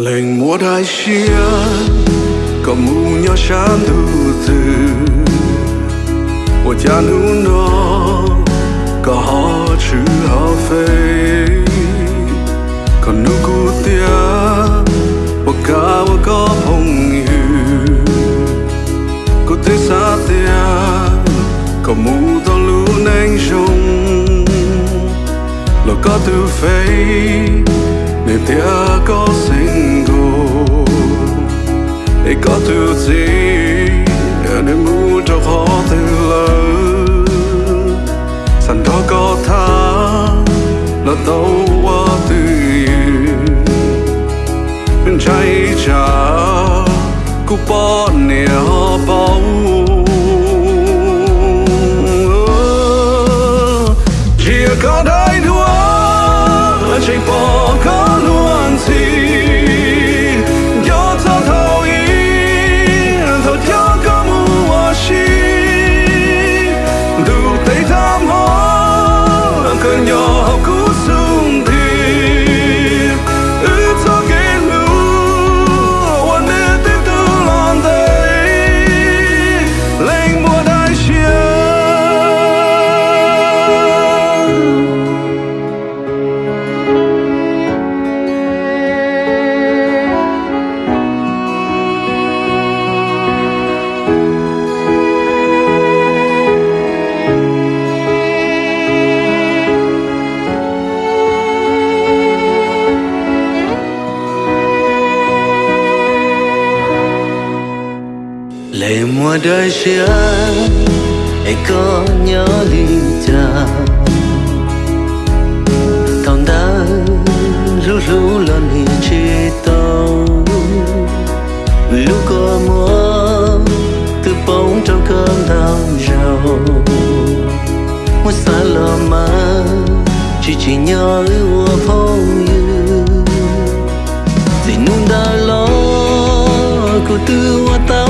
lệnh một hai chia kamunya shandu từ wo jian nu no ka ha chu ha fei ka nu ku tia wo ka wo ka hong yu ku te sa tia có mù to lu nang jong lo có tu fei ne tia có Katutsi Ene muta khote la Sando kota La tawa tu Chai cha Kupon ne hapau Chia kada lệ mùa đời xưa ai có nhớ đi cha thằng ta ru ru lần hi chi tàu lúc có mùa, từ bóng trong cơn đau rầu. Muốn xa lờ mà chỉ chỉ nhớ ưu phong yêu thì nun đã lo, cô tư hoa tao